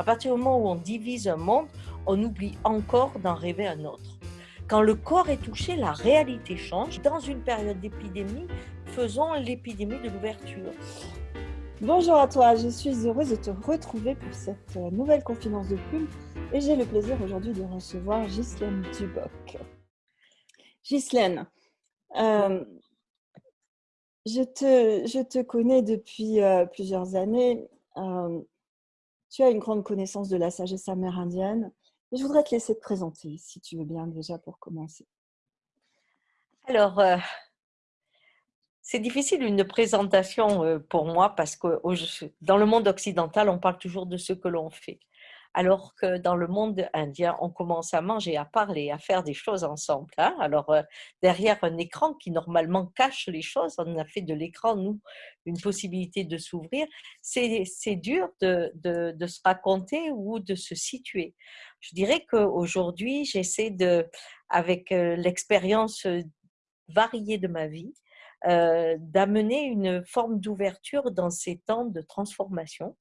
À partir du moment où on divise un monde, on oublie encore d'en rêver un autre. Quand le corps est touché, la réalité change. Dans une période d'épidémie, faisons l'épidémie de l'ouverture. Bonjour à toi, je suis heureuse de te retrouver pour cette euh, nouvelle confidence de plume et j'ai le plaisir aujourd'hui de recevoir Ghislaine Duboc. Ghislaine, euh, je, te, je, te, connais depuis euh, plusieurs années. Tu as une grande connaissance de la sagesse amérindienne je voudrais te laisser te présenter, si tu veux bien déjà pour commencer. Alors, euh, c'est difficile une présentation euh, pour moi parce que dans le monde occidental, on parle toujours de ce que l'on fait alors que dans le monde indien, on commence à manger, à parler, à faire des choses ensemble. Hein. Alors, euh, derrière un écran qui normalement cache les choses, on a fait de l'écran, nous, une possibilité de s'ouvrir. C'est dur de, de, se raconter ou de se situer. Je dirais qu'aujourd'hui, j'essaie de, avec euh, l'expérience variée de ma vie, euh, d'amener une forme d'ouverture dans ces temps de transformation.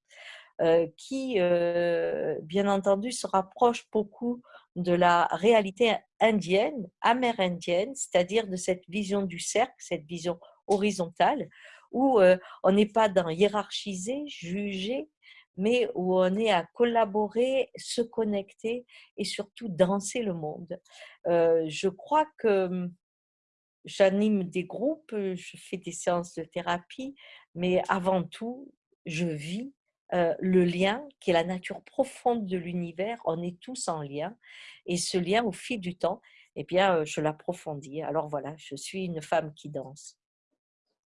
Euh, qui, euh, bien entendu, se rapproche beaucoup de la réalité indienne, amérindienne, c'est-à-dire de cette vision du cercle, cette vision horizontale, où euh, on n'est pas dans hiérarchiser, juger, mais où on est à collaborer, se connecter et surtout danser le monde. je crois que hum, j'anime des groupes, je fais des séances de thérapie, mais avant tout, je vis euh, le lien qui est la nature profonde de l'univers. On est tous en lien. Et ce lien, au fil du temps, eh bien, euh, je l'approfondis. Alors voilà, je suis une femme qui danse.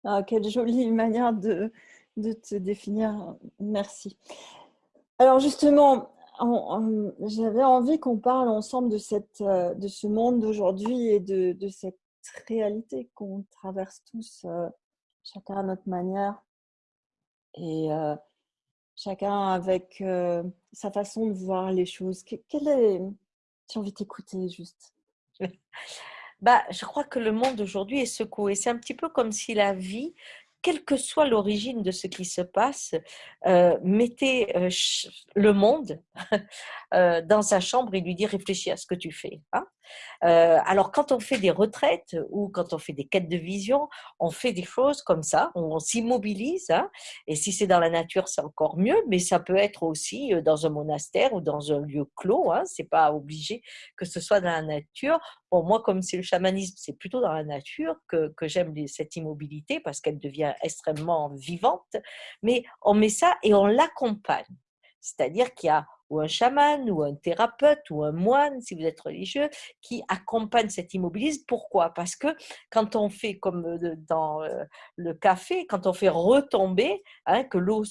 Ah, quelle jolie manière de, te définir. Merci. Alors justement, j'avais envie qu'on parle ensemble de, cette, euh, de ce monde d'aujourd'hui et de, de, cette réalité qu'on traverse tous, chacun à notre manière. Et chacun avec euh, sa façon de voir les choses. quelle est... J'ai envie de t'écouter juste. bah, je crois que le monde aujourd'hui est secoué. C'est un petit peu comme si la vie, quelle que soit l'origine de ce qui se passe, euh, mettait euh, le monde dans sa chambre et lui dit réfléchis à ce que tu fais. Hein euh, alors, quand on fait des retraites ou quand on fait des quêtes de vision, on fait des choses comme ça, on, s'immobilise. Hein, et si c'est dans la nature, c'est encore mieux, mais ça peut être aussi euh, dans un monastère ou dans un lieu clos. Hein, c'est pas obligé que ce soit dans la nature. Moi, comme c'est le chamanisme, c'est plutôt dans la nature que, que j'aime cette immobilité parce qu'elle devient extrêmement vivante. Mais on met ça et on l'accompagne. C'est-à-dire qu'il y a ou un chaman ou un thérapeute ou un moine, si vous êtes religieux, qui accompagne cet immobilisme. Pourquoi? Parce que quand on fait comme euh, dans euh, le café, quand on fait retomber, hein, que l'eau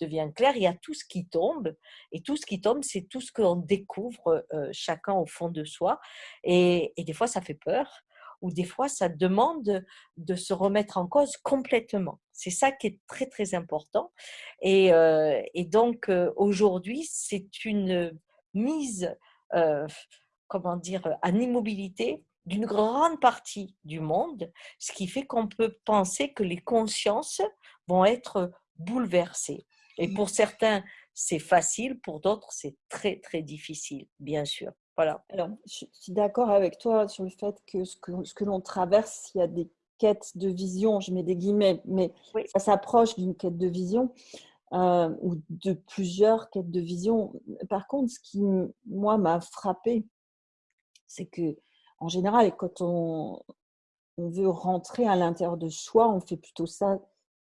devient claire, il y a tout ce qui tombe. Et tout ce qui tombe, c'est tout ce qu'on découvre euh, chacun au fond de soi. et des fois, ça fait peur ou des fois, ça demande de se remettre en cause complètement. C'est ça qui est très, très important. Et, euh, donc, euh, aujourd'hui, c'est une mise, euh, comment dire, en immobilité d'une grande partie du monde, ce qui fait qu'on peut penser que les consciences vont être bouleversées. Et pour certains, c'est facile, pour d'autres, c'est très, très difficile, bien sûr. Voilà. Alors, je suis d'accord avec toi sur le fait que ce que, ce que l'on traverse, il y a des quêtes de vision, je mets des guillemets, mais ça s'approche d'une quête de vision euh, ou de plusieurs quêtes de vision. Par contre, ce qui, moi, m'a frappé, c'est que, en général, quand on, on veut rentrer à l'intérieur de soi, on fait plutôt ça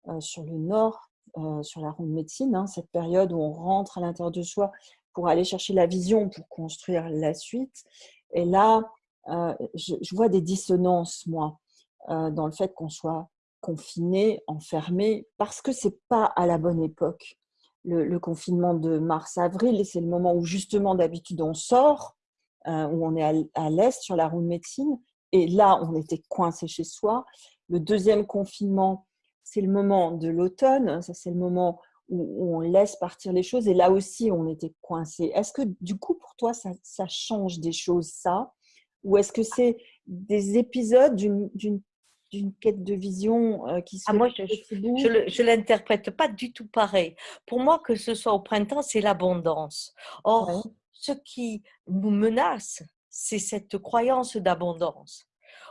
euh, sur le nord, euh, sur la ronde médecine, hein, cette période où on rentre à l'intérieur de soi pour aller chercher la vision, pour construire la suite. Et là, euh, je, vois des dissonances, moi, euh, dans le fait qu'on soit confiné, enfermé, parce que c'est pas à la bonne époque. Le, confinement de mars-avril, c'est le moment où justement d'habitude on sort, euh, où on est à, à l'est sur la roue de médecine, et là on était coincé chez soi. Le deuxième confinement, c'est le moment de l'automne, ça c'est le moment où, on laisse partir les choses. Et là aussi, on était coincé. Est-ce que du coup, pour toi, ça, change des choses, ça? Ou est-ce que c'est des épisodes d'une d'une quête de vision euh, qui ah, moi, je ne l'interprète pas du tout pareil. Pour moi, que ce soit au printemps, c'est l'abondance. Or, ce qui nous menace, c'est cette croyance d'abondance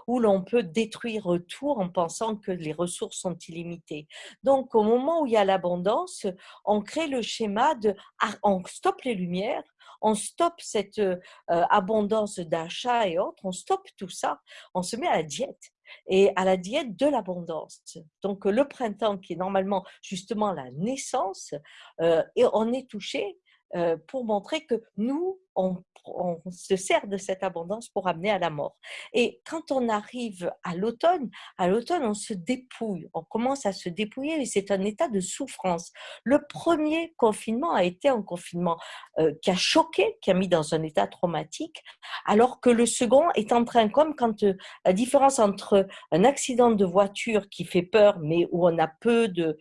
où l'on peut détruire tout en pensant que les ressources sont illimitées. Donc, au moment où il y a l'abondance, on crée le schéma de ah, on stoppe les lumières, on stoppe cette euh, abondance d'achat et autres, on stoppe tout ça, on se met à la diète et à la diète de l'abondance. Donc le printemps qui est normalement justement la naissance, euh, et on est touché euh, pour montrer que nous, on, se sert de cette abondance pour amener à la mort. Et quand on arrive à l'automne, à l'automne, on se dépouille, on commence à se dépouiller et c'est un état de souffrance. Le premier confinement a été un confinement euh, qui a choqué, qui a mis dans un état traumatique, alors que le second est en train, comme quand euh, la différence entre un accident de voiture qui fait peur, mais où on a peu de,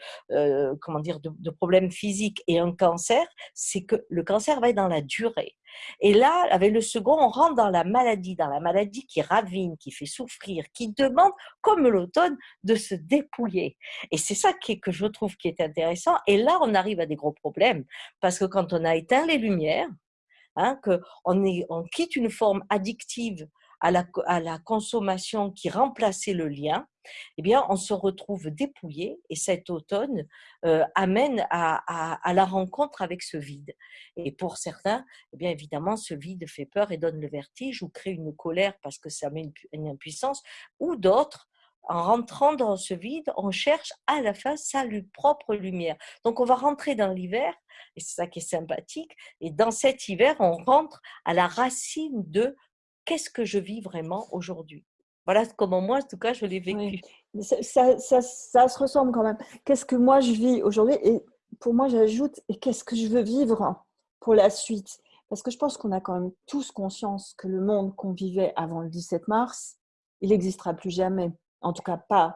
comment dire, de problèmes physiques et un cancer, c'est que le cancer va être dans la durée. Et là, avec le second, on rentre dans la maladie, dans la maladie qui ravine, qui fait souffrir, qui demande, comme l'automne, de se dépouiller. Et c'est ça qui que je trouve qui est intéressant. Et là, on arrive à des gros problèmes, parce que quand on a éteint les lumières, hein, qu'on on quitte une forme addictive à la, à la consommation qui remplaçait le lien, eh bien, on se retrouve dépouillé et cet automne euh, amène à, la rencontre avec ce vide. Et pour certains, eh bien, évidemment, ce vide fait peur et donne le vertige ou crée une colère parce que ça met une, une impuissance, ou d'autres, en rentrant dans ce vide, on cherche à la fin sa propre lumière. Donc on va rentrer dans l'hiver, et c'est ça qui est sympathique, et dans cet hiver, on rentre à la racine de qu'est-ce que je vis vraiment aujourd'hui Voilà comment moi, en tout cas, je l'ai vécu. Ça, se ressemble quand même. Qu'est-ce que moi je vis aujourd'hui Et pour moi, j'ajoute, et qu'est-ce que je veux vivre pour la suite? Parce que je pense qu'on a quand même tous conscience que le monde qu'on vivait avant le 17 mars, il n'existera plus jamais. En tout cas, pas,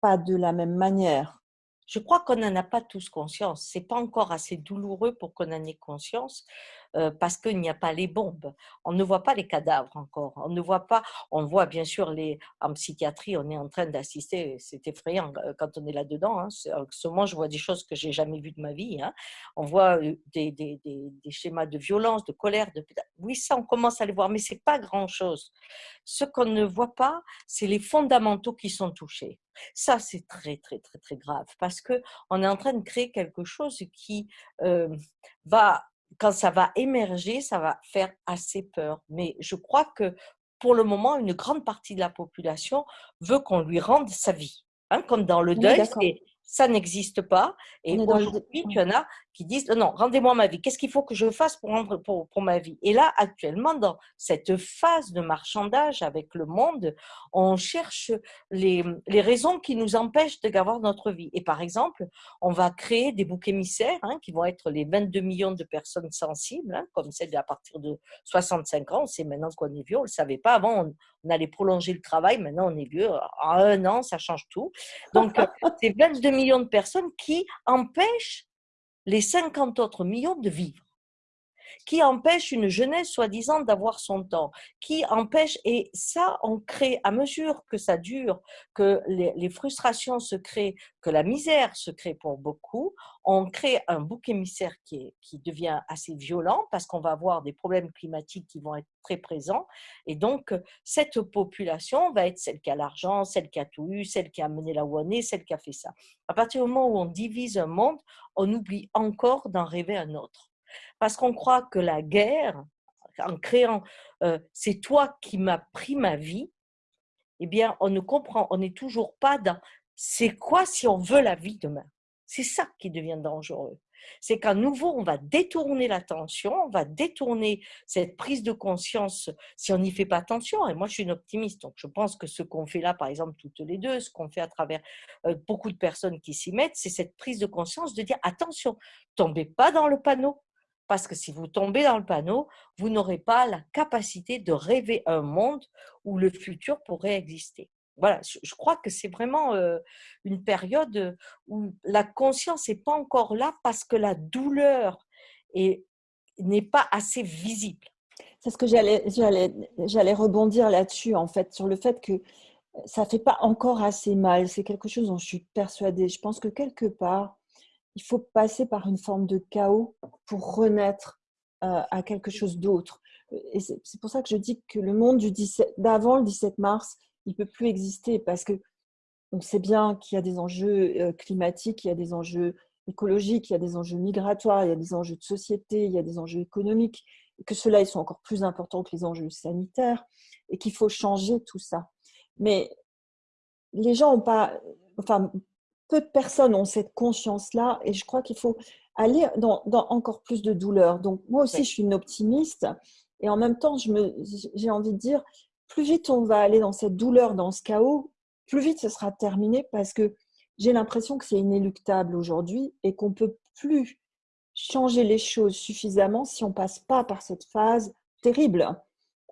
pas de la même manière. Je crois qu'on n'en a pas tous conscience. C'est pas encore assez douloureux pour qu'on en ait conscience. Euh, parce qu'il n'y a pas les bombes. On ne voit pas les cadavres encore. On ne voit pas. On voit bien sûr les. En psychiatrie, on est en train d'assister. C'est effrayant euh, quand on est là dedans. Hein. Ce moment, je vois des choses que j'ai jamais vues de ma vie. Hein. On voit euh, des, des, des, des, schémas de violence, de colère. De... Oui, ça, on commence à les voir, mais c'est pas grand chose. Ce qu'on ne voit pas, c'est les fondamentaux qui sont touchés. Ça, c'est très, très, très, très grave parce que on est en train de créer quelque chose qui euh, va quand ça va émerger, ça va faire assez peur. Mais je crois que pour le moment, une grande partie de la population veut qu'on lui rende sa vie. Hein, comme dans le deuil, ça n'existe pas. Et aujourd'hui, il y en a qui disent non, rendez-moi ma vie. Qu'est-ce qu'il faut que je fasse pour rendre pour, pour, ma vie? Et là, actuellement, dans cette phase de marchandage avec le monde, on cherche les, les raisons qui nous empêchent d'avoir notre vie. Et par exemple, on va créer des boucs émissaires hein, qui vont être les 22 millions de personnes sensibles, hein, comme celles à partir de 65 ans. C'est maintenant qu'on est vieux, on ne le savait pas. Avant, on, on, allait prolonger le travail. Maintenant, on est vieux. En un an, ça change tout. Donc, c'est 22 millions de personnes qui empêchent les 50 autres millions de vivre qui empêche une jeunesse soi-disant d'avoir son temps, qui empêche, et ça, on crée, à mesure que ça dure, que les, frustrations se créent, que la misère se crée pour beaucoup, on crée un bouc émissaire qui, devient assez violent parce qu'on va avoir des problèmes climatiques qui vont être très présents. Et donc, cette population va être celle qui a l'argent, celle qui a tout eu, celle qui a mené la est, celle qui a fait ça. À partir du moment où on divise un monde, on oublie encore d'en rêver un autre parce qu'on croit que la guerre, en créant euh, c'est toi qui m'as pris ma vie, eh bien, on ne comprend, on n'est toujours pas dans c'est quoi si on veut la vie demain? C'est ça qui devient dangereux. C'est qu'à nouveau, on va détourner l'attention, on va détourner cette prise de conscience si on n'y fait pas attention. Et moi, je suis une optimiste, donc je pense que ce qu'on fait là, par exemple, toutes les deux, ce qu'on fait à travers euh, beaucoup de personnes qui s'y mettent, c'est cette prise de conscience de dire attention, tombez pas dans le panneau, parce que si vous tombez dans le panneau, vous n'aurez pas la capacité de rêver un monde où le futur pourrait exister. Voilà, je crois que c'est vraiment euh, une période où la conscience n'est pas encore là parce que la douleur n'est pas assez visible. C'est ce que j'allais, rebondir là-dessus, en fait, sur le fait que ça fait pas encore assez mal. C'est quelque chose dont je suis persuadée. Je pense que quelque part, il faut passer par une forme de chaos pour renaître euh, à quelque chose d'autre. Et c'est pour ça que je dis que le monde d'avant le 17 mars, il peut plus exister parce que on sait bien qu'il y a des enjeux euh, climatiques, il y a des enjeux écologiques, il y a des enjeux migratoires, il y a des enjeux de société, il y a des enjeux économiques, et que ceux-là, ils sont encore plus importants que les enjeux sanitaires, et qu'il faut changer tout ça. Mais les gens n'ont pas, enfin, peu de personnes ont cette conscience-là, et je crois qu'il faut aller dans, encore plus de douleur. Donc, moi aussi, je suis une optimiste, et en même temps, j'ai envie de dire, plus vite on va aller dans cette douleur, dans ce chaos, plus vite ce sera terminé parce que j'ai l'impression que c'est inéluctable aujourd'hui et qu'on ne peut plus changer les choses suffisamment si on passe pas par cette phase terrible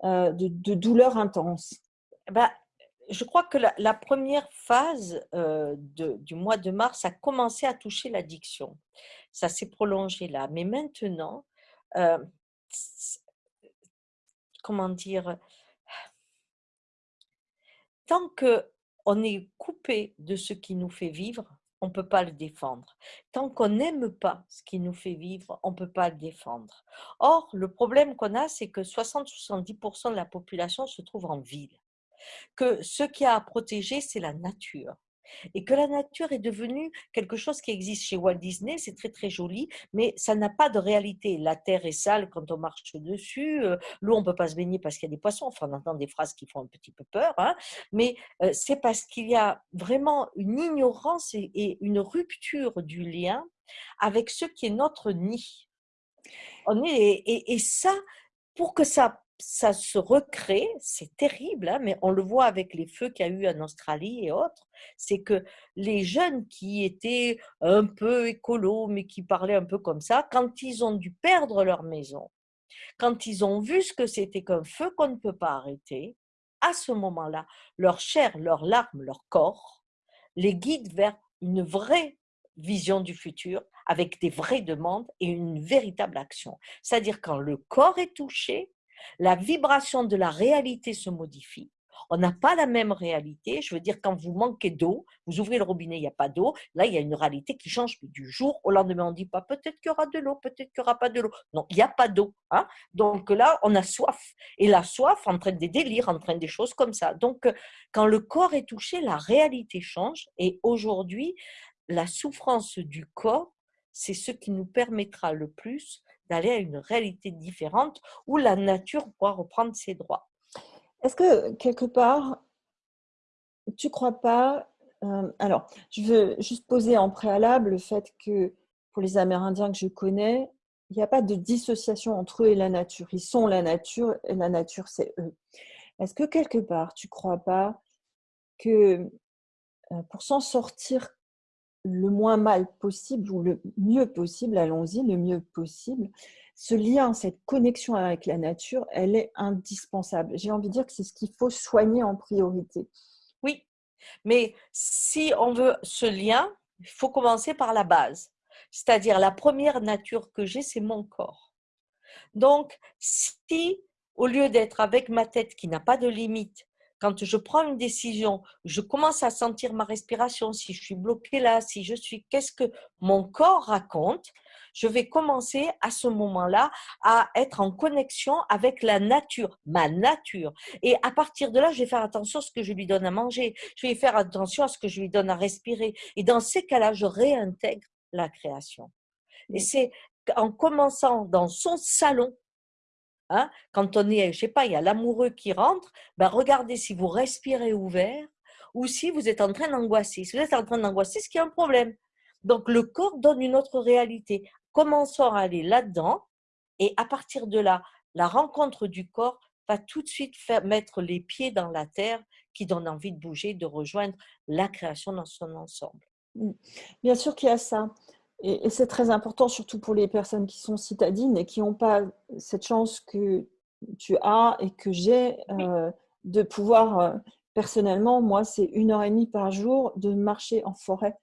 euh, de, douleur intense. Bah, je crois que la, première phase euh, du mois de mars a commencé à toucher l'addiction. Ça s'est prolongé là. Mais maintenant, euh, comment dire, tant que on est coupé de ce qui nous fait vivre, on ne peut pas le défendre. Tant qu'on n'aime pas ce qui nous fait vivre, on ne peut pas le défendre. Or, le problème qu'on a, c'est que 60-70% de la population se trouve en ville. Que ce qui a à protéger, c'est la nature et que la nature est devenue quelque chose qui existe chez Walt Disney, c'est très très joli, mais ça n'a pas de réalité. La terre est sale quand on marche dessus, euh, l'eau on peut pas se baigner parce qu'il y a des poissons, enfin on entend des phrases qui font un petit peu peur, hein, mais euh, c'est parce qu'il y a vraiment une ignorance et, une rupture du lien avec ce qui est notre nid. Et ça, pour que ça ça se recrée, c'est terrible, hein, mais on le voit avec les feux qu'il y a eu en Australie et autres, c'est que les jeunes qui étaient un peu écolos, mais qui parlaient un peu comme ça, quand ils ont dû perdre leur maison, quand ils ont vu ce que c'était qu'un feu qu'on ne peut pas arrêter, à ce moment-là, leur chair, leurs larmes, leur corps les guident vers une vraie vision du futur avec des vraies demandes et une véritable action. C'est-à-dire quand le corps est touché, la vibration de la réalité se modifie. On n'a pas la même réalité. Je veux dire, quand vous manquez d'eau, vous ouvrez le robinet, il n'y a pas d'eau. Là, il y a une réalité qui change du jour au lendemain. On ne dit pas peut-être qu'il y aura de l'eau, peut-être qu'il n'y aura pas de l'eau. Non, il n'y a pas d'eau. Hein. Donc là, on a soif. Et la soif entraîne des délires, entraîne des choses comme ça. Donc, quand le corps est touché, la réalité change. Et aujourd'hui, la souffrance du corps, c'est ce qui nous permettra le plus d'aller à une réalité différente où la nature pourra reprendre ses droits. Est-ce que quelque part, tu crois pas euh, Alors, je veux juste poser en préalable le fait que pour les Amérindiens que je connais, il n'y a pas de dissociation entre eux et la nature. Ils sont la nature et la nature, c'est eux. Est-ce que quelque part, tu crois pas que euh, pour s'en sortir le moins mal possible ou le mieux possible, allons-y, le mieux possible. Ce lien, cette connexion avec la nature, elle est indispensable. J'ai envie de dire que c'est ce qu'il faut soigner en priorité. Oui, mais si on veut ce lien, il faut commencer par la base. C'est-à-dire la première nature que j'ai, c'est mon corps. Donc, si au lieu d'être avec ma tête qui n'a pas de limite, quand je prends une décision, je commence à sentir ma respiration, si je suis bloquée là, si je suis, qu'est-ce que mon corps raconte, je vais commencer à ce moment-là à être en connexion avec la nature, ma nature. Et à partir de là, je vais faire attention à ce que je lui donne à manger, je vais faire attention à ce que je lui donne à respirer. Et dans ces cas-là, je réintègre la création. Et c'est en commençant dans son salon Hein, quand on est, je sais pas, il y a l'amoureux qui rentre, ben regardez si vous respirez ouvert ou si vous êtes en train d'angoisser. Si vous êtes en train d'angoisser, c'est qu'il y a un problème. Donc le corps donne une autre réalité. Commençons à aller là-dedans et à partir de là, la rencontre du corps va tout de suite faire mettre les pieds dans la terre qui donne envie de bouger, de rejoindre la création dans son ensemble. Bien sûr qu'il y a ça. Et, c'est très important, surtout pour les personnes qui sont citadines et qui n'ont pas cette chance que tu as et que j'ai euh, de pouvoir, euh, personnellement, moi, c'est une heure et demie par jour de marcher en forêt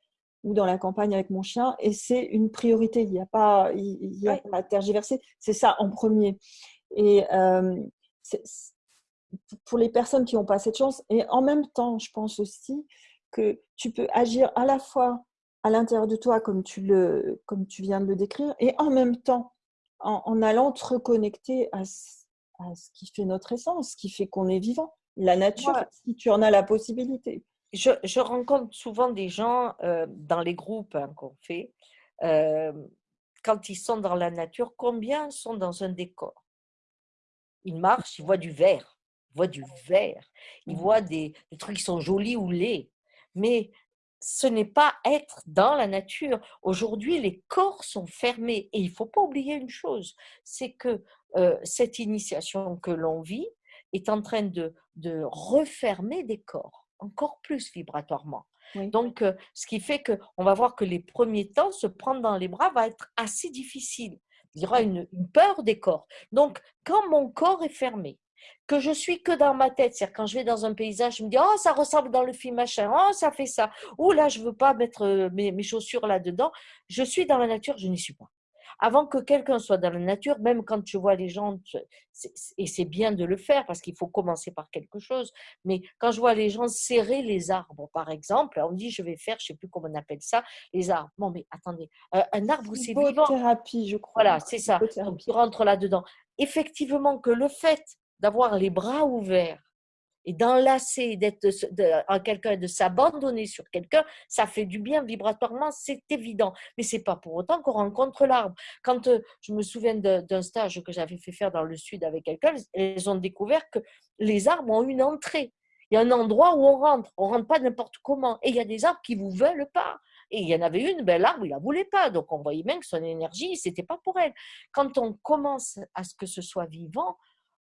ou dans la campagne avec mon chien et c'est une priorité. Il n'y a pas, il, a pas à tergiverser. C'est ça en premier. Et euh, pour les personnes qui n'ont pas cette chance. Et en même temps, je pense aussi que tu peux agir à la fois à l'intérieur de toi, comme tu, le, comme tu viens de le décrire, et en même temps, en, allant te reconnecter à, à, ce qui fait notre essence, ce qui fait qu'on est vivant, la nature, si tu en as la possibilité. Je, je rencontre souvent des gens euh, dans les groupes hein, qu'on fait, euh, quand ils sont dans la nature, combien sont dans un décor? Ils marchent, ils voient du vert, ils voient du vert, ils mmh. voient des, des trucs qui sont jolis ou laids, mais ce n'est pas être dans la nature. Aujourd'hui, les corps sont fermés. Et il ne faut pas oublier une chose, c'est que euh, cette initiation que l'on vit est en train de, de, refermer des corps, encore plus vibratoirement. Donc, euh, ce qui fait qu'on va voir que les premiers temps, se prendre dans les bras va être assez difficile. Il y aura une peur des corps. Donc, quand mon corps est fermé, que je suis que dans ma tête. C'est-à-dire quand je vais dans un paysage, je me dis oh ça ressemble dans le film machin, oh ça fait ça, ou là je veux pas mettre euh, mes, chaussures là dedans. Je suis dans la nature, je n'y suis pas. Avant que quelqu'un soit dans la nature, même quand tu vois les gens, et c'est bien de le faire parce qu'il faut commencer par quelque chose, mais quand je vois les gens serrer les arbres, par exemple, on dit je vais faire, je sais plus comment on appelle ça, les arbres. Bon, mais attendez, euh, un arbre c'est vivant. thérapie, je crois. Voilà, c'est ça. Donc, tu rentres là-dedans. Effectivement, que le fait d'avoir les bras ouverts et d'enlacer, d'être en quelqu'un, de s'abandonner sur quelqu'un, ça fait du bien vibratoirement, c'est évident. Mais c'est pas pour autant qu'on rencontre l'arbre. Quand euh, je me souviens d'un stage que j'avais fait faire dans le sud avec quelqu'un, ils ont découvert que les arbres ont une entrée. Il y a un endroit où on rentre. On rentre pas n'importe comment. Et il y a des arbres qui vous veulent pas. Et il y en avait une, ben l'arbre, il la voulait pas. Donc on voyait bien que son énergie, c'était pas pour elle. Quand on commence à ce que ce soit vivant,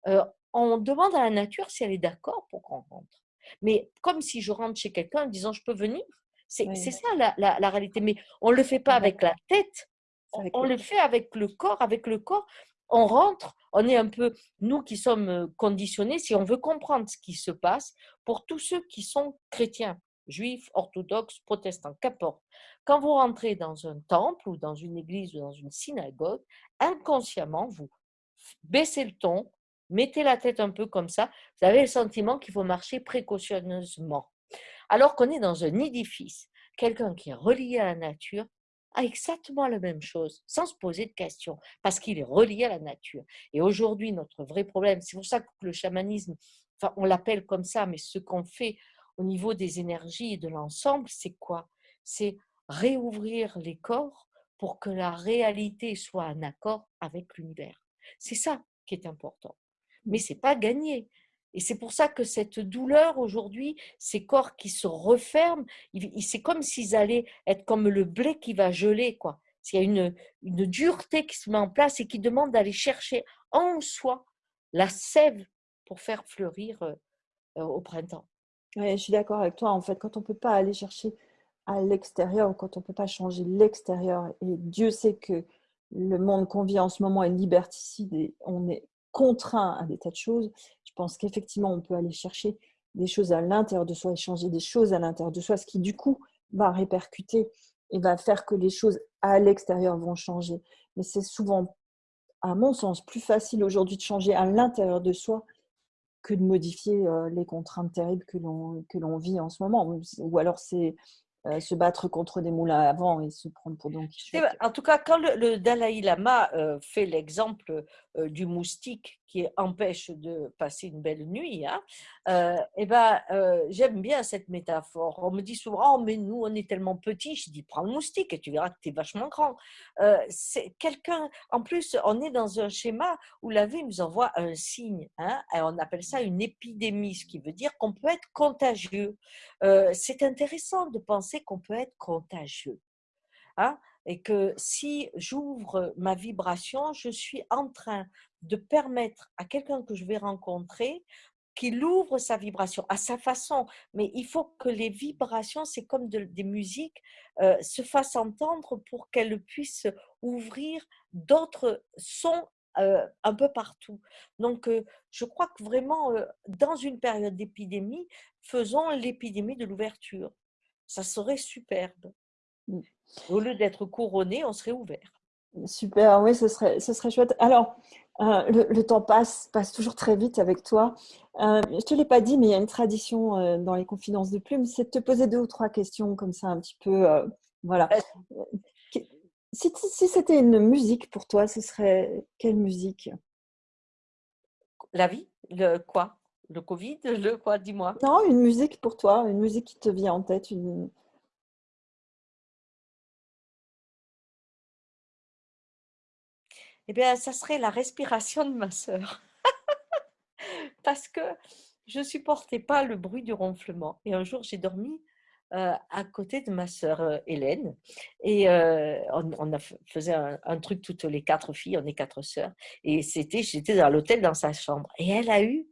euh, on demande à la nature si elle est d'accord pour qu'on rentre. Mais comme si je rentre chez quelqu'un en disant je peux venir, c'est ça la, réalité. Mais on ne le fait pas avec la tête, on, le fait avec le corps. Avec le corps, on rentre, on est un peu, nous qui sommes euh, conditionnés, si on veut comprendre ce qui se passe, pour tous ceux qui sont chrétiens, juifs, orthodoxes, protestants, qu'importe. Quand vous rentrez dans un temple ou dans une église ou dans une synagogue, inconsciemment, vous baissez le ton, mettez la tête un peu comme ça, vous avez le sentiment qu'il faut marcher précautionneusement. Alors qu'on est dans un édifice, quelqu'un qui est relié à la nature a exactement la même chose, sans se poser de questions, parce qu'il est relié à la nature. Et aujourd'hui, notre vrai problème, c'est pour ça que le chamanisme, on l'appelle comme ça, mais ce qu'on fait au niveau des énergies et de l'ensemble, c'est quoi? C'est réouvrir les corps pour que la réalité soit en accord avec l'univers. C'est ça qui est important mais c'est pas gagné. Et c'est pour ça que cette douleur aujourd'hui, ces corps qui se referment, c'est comme s'ils allaient être comme le blé qui va geler, quoi. Il y a une, une dureté qui se met en place et qui demande d'aller chercher en soi la sève pour faire fleurir euh, euh, au printemps. Oui, je suis d'accord avec toi. En fait, quand on ne peut pas aller chercher à l'extérieur, quand on ne peut pas changer l'extérieur, et Dieu sait que le monde qu'on vit en ce moment est liberticide et on est contraint à des tas de choses, je pense qu'effectivement, on peut aller chercher des choses à l'intérieur de soi et changer des choses à l'intérieur de soi, ce qui du coup va répercuter et va faire que les choses à l'extérieur vont changer. Mais c'est souvent, à mon sens, plus facile aujourd'hui de changer à l'intérieur de soi que de modifier euh, les contraintes terribles que l'on vit en ce moment. Ou alors c'est euh, se battre contre des moulins à vent et se prendre pour Don Quichotte. En tout cas, quand le, Dalai Lama euh, fait l'exemple euh, du moustique qui empêche de passer une belle nuit, hein, eh ben, j'aime bien cette métaphore. On me dit souvent, oh, mais nous, on est tellement petits. Je dis, prends le moustique et tu verras que tu es vachement grand. c'est quelqu'un, en plus, on est dans un schéma où la vie nous envoie un signe. Hein, et on appelle ça une épidémie, ce qui veut dire qu'on peut être contagieux. c'est intéressant de penser qu'on peut être contagieux. Hein, et que si j'ouvre ma vibration, je suis en train de permettre à quelqu'un que je vais rencontrer qu'il ouvre sa vibration à sa façon. Mais il faut que les vibrations, c'est comme des musiques, euh, se fassent entendre pour qu'elles puissent ouvrir d'autres sons euh, un peu partout. Donc, euh, je crois que vraiment, dans une période d'épidémie, faisons l'épidémie de l'ouverture ça serait superbe. Mmh. Au lieu d'être couronné, on serait ouvert. Super, oui, ce serait, ce serait chouette. Alors, euh, le, temps passe, passe toujours très vite avec toi. Euh, je ne te l'ai pas dit, mais il y a une tradition euh, dans les confidences de plumes, c'est de te poser deux ou trois questions comme ça, un petit peu. voilà. Si, si c'était une musique pour toi, ce serait quelle musique? La vie? Le quoi? Le Covid Le quoi Dis-moi. Non, une musique pour toi, une musique qui te vient en tête, une, Eh bien, ça serait la respiration de ma sœur. Parce que je ne supportais pas le bruit du ronflement. Et un jour, j'ai dormi euh, à côté de ma sœur euh, Hélène. Et euh, on, a faisait un, truc toutes les quatre filles, on est quatre sœurs. Et c'était, j'étais dans l'hôtel dans sa chambre. Et elle a eu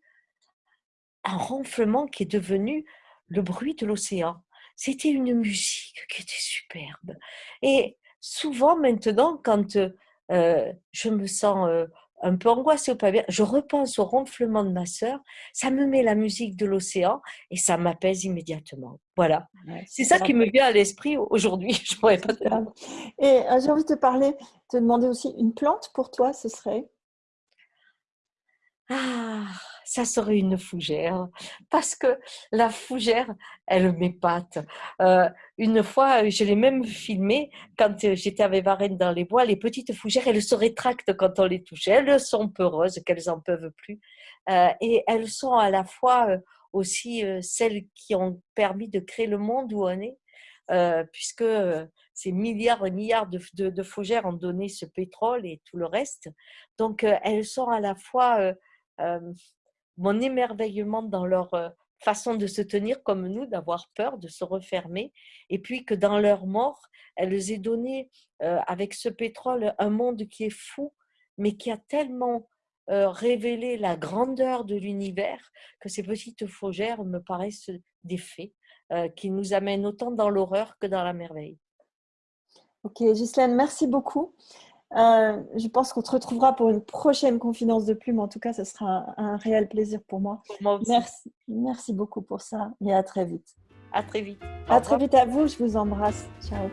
un ronflement qui est devenu le bruit de l'océan. C'était une musique qui était superbe. Et souvent maintenant, quand euh, je me sens euh, un peu angoissée ou pas bien, je repense au ronflement de ma sœur, ça me met la musique de l'océan et ça m'apaise immédiatement. Voilà. c'est ça qui me vient à l'esprit aujourd'hui. Je pourrais pas Et euh, j'ai envie de te parler, te demander aussi une plante pour toi, ce serait? Ah, ça serait une fougère. Parce que la fougère, elle m'épate. Euh, une fois, je l'ai même filmé quand j'étais avec Varenne dans les bois. Les petites fougères, elles se rétractent quand on les touche. Elles sont peureuses, qu'elles en peuvent plus. Euh, et elles sont à la fois euh, aussi celles qui ont permis de créer le monde où on est. puisque ces milliards et milliards de, fougères ont donné ce pétrole et tout le reste. Donc, elles sont à la fois mon émerveillement dans leur euh, façon de se tenir comme nous, d'avoir peur, de se refermer, et puis que dans leur mort, elles aient donné euh, avec ce pétrole un monde qui est fou, mais qui a tellement euh, révélé la grandeur de l'univers que ces petites fougères me paraissent des faits qui nous amènent autant dans l'horreur que dans la merveille. Ok, Ghislaine, merci beaucoup. Euh, je pense qu'on te retrouvera pour une prochaine confidence de plume. En tout cas, ce sera un, réel plaisir pour moi. Merci, merci beaucoup pour ça et à très vite. À très vite. à très vite à vous. Je vous embrasse. Ciao.